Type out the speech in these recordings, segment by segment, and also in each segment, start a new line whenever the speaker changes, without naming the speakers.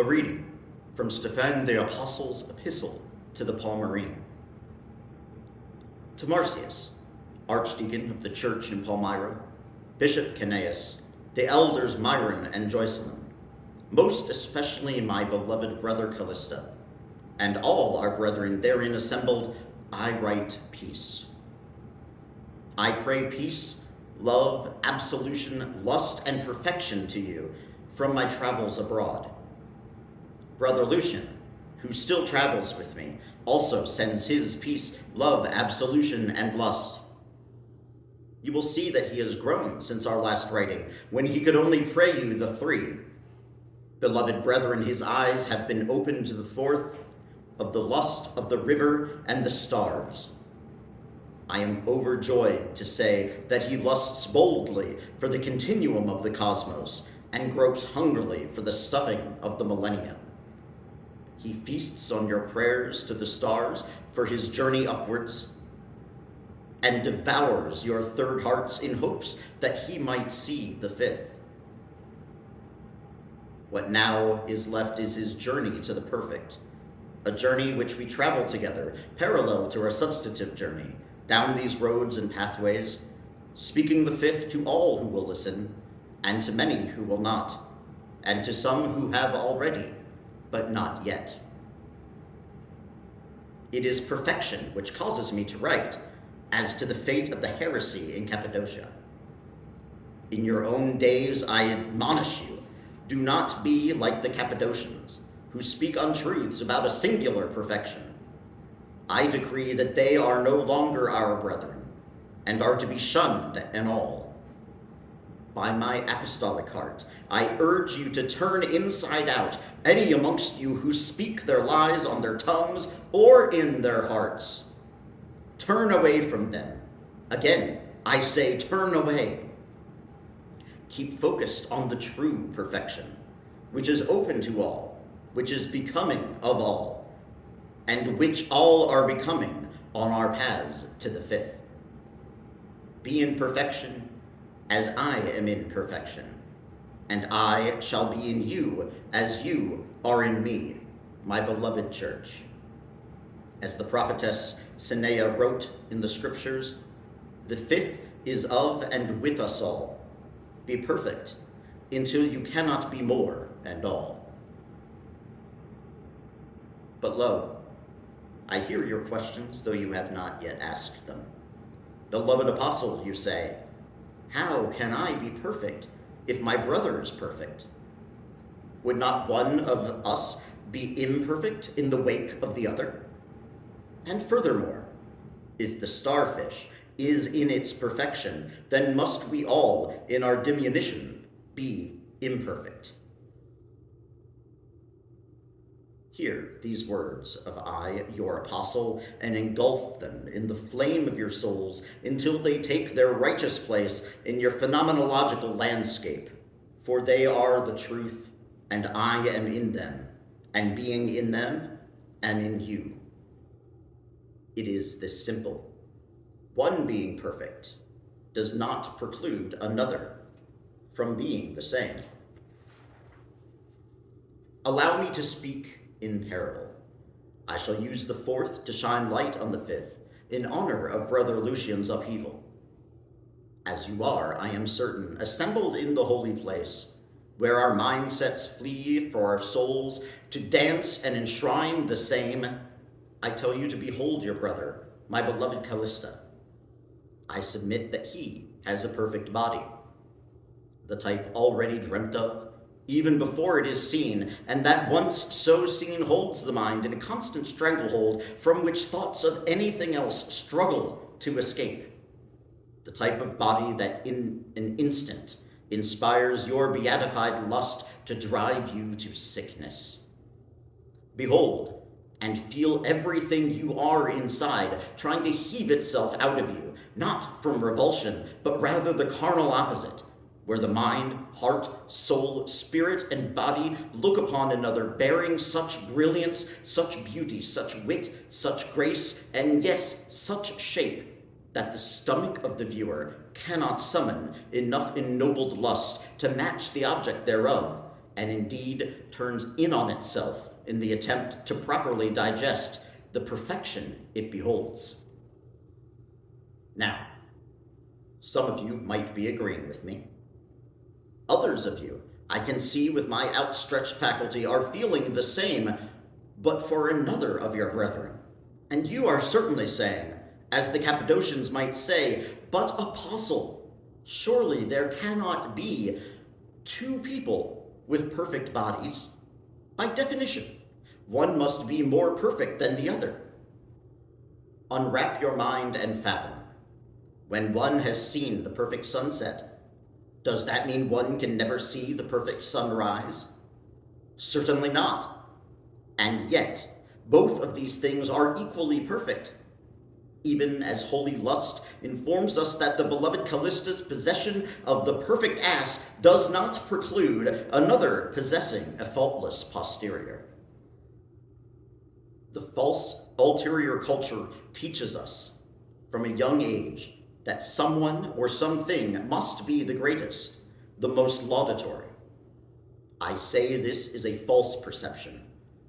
A reading from Stephen the Apostle's epistle to the Palmyrene. To Marcius, Archdeacon of the church in Palmyra, Bishop Canaeus, the elders Myron and Joycelyn, most especially my beloved brother Callista, and all our brethren therein assembled, I write peace. I pray peace, love, absolution, lust, and perfection to you from my travels abroad. Brother Lucian, who still travels with me, also sends his peace, love, absolution, and lust. You will see that he has grown since our last writing, when he could only pray you the three. Beloved brethren, his eyes have been opened to the fourth of the lust of the river and the stars. I am overjoyed to say that he lusts boldly for the continuum of the cosmos and gropes hungrily for the stuffing of the millennia. He feasts on your prayers to the stars for his journey upwards and devours your third hearts in hopes that he might see the fifth. What now is left is his journey to the perfect, a journey which we travel together, parallel to our substantive journey, down these roads and pathways, speaking the fifth to all who will listen, and to many who will not, and to some who have already, but not yet. It is perfection which causes me to write, as to the fate of the heresy in Cappadocia. In your own days I admonish you, do not be like the Cappadocians, who speak untruths about a singular perfection. I decree that they are no longer our brethren, and are to be shunned and all. By my apostolic heart, I urge you to turn inside out any amongst you who speak their lies on their tongues or in their hearts. Turn away from them. Again, I say turn away. Keep focused on the true perfection, which is open to all, which is becoming of all, and which all are becoming on our paths to the fifth. Be in perfection as I am in perfection, and I shall be in you as you are in me, my beloved church. As the prophetess Senea wrote in the scriptures, the fifth is of and with us all. Be perfect until you cannot be more and all. But lo, I hear your questions, though you have not yet asked them. Beloved apostle, you say, how can I be perfect if my brother is perfect? Would not one of us be imperfect in the wake of the other? And furthermore, if the starfish is in its perfection, then must we all, in our diminution, be imperfect. Hear these words of I, your apostle, and engulf them in the flame of your souls until they take their righteous place in your phenomenological landscape. For they are the truth, and I am in them, and being in them, am in you. It is this simple. One being perfect does not preclude another from being the same. Allow me to speak in parable. I shall use the fourth to shine light on the fifth, in honor of Brother Lucian's upheaval. As you are, I am certain, assembled in the holy place, where our mindsets flee for our souls to dance and enshrine the same, I tell you to behold your brother, my beloved Callista. I submit that he has a perfect body, the type already dreamt of, even before it is seen, and that once so seen holds the mind in a constant stranglehold from which thoughts of anything else struggle to escape. The type of body that in an instant inspires your beatified lust to drive you to sickness. Behold, and feel everything you are inside trying to heave itself out of you, not from revulsion, but rather the carnal opposite, where the mind, heart, soul, spirit, and body look upon another bearing such brilliance, such beauty, such wit, such grace, and yes, such shape, that the stomach of the viewer cannot summon enough ennobled lust to match the object thereof, and indeed turns in on itself in the attempt to properly digest the perfection it beholds. Now, some of you might be agreeing with me. Others of you, I can see with my outstretched faculty, are feeling the same, but for another of your brethren. And you are certainly saying, as the Cappadocians might say, but apostle, surely there cannot be two people with perfect bodies. By definition, one must be more perfect than the other. Unwrap your mind and fathom. When one has seen the perfect sunset, does that mean one can never see the perfect sunrise? Certainly not. And yet, both of these things are equally perfect even as holy lust informs us that the beloved Callista's possession of the perfect ass does not preclude another possessing a faultless posterior. The false ulterior culture teaches us from a young age that someone or something must be the greatest, the most laudatory. I say this is a false perception.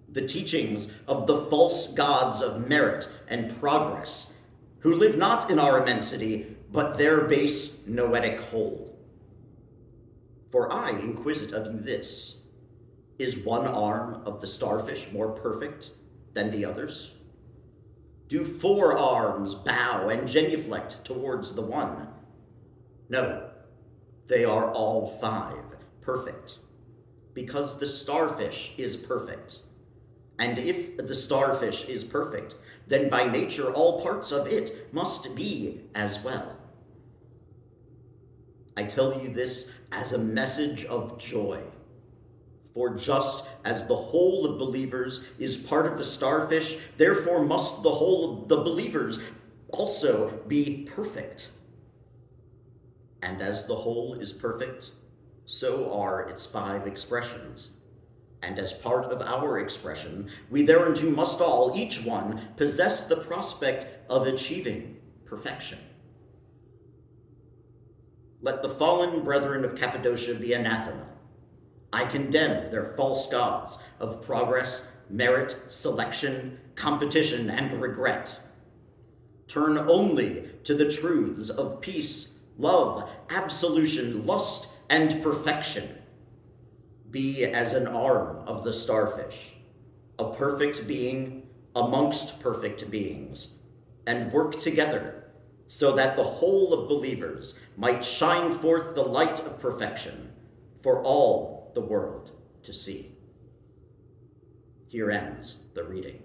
The teachings of the false gods of merit and progress who live not in our immensity, but their base noetic whole. For I inquisit of you this, is one arm of the starfish more perfect than the others? Do four arms bow and genuflect towards the one? No, they are all five perfect, because the starfish is perfect. And if the starfish is perfect, then by nature all parts of it must be as well. I tell you this as a message of joy. For just as the whole of believers is part of the starfish, therefore must the whole of the believers also be perfect. And as the whole is perfect, so are its five expressions and as part of our expression, we thereunto must all, each one, possess the prospect of achieving perfection. Let the fallen brethren of Cappadocia be anathema. I condemn their false gods of progress, merit, selection, competition, and regret. Turn only to the truths of peace, love, absolution, lust, and perfection be as an arm of the starfish, a perfect being amongst perfect beings, and work together so that the whole of believers might shine forth the light of perfection for all the world to see. Here ends the reading.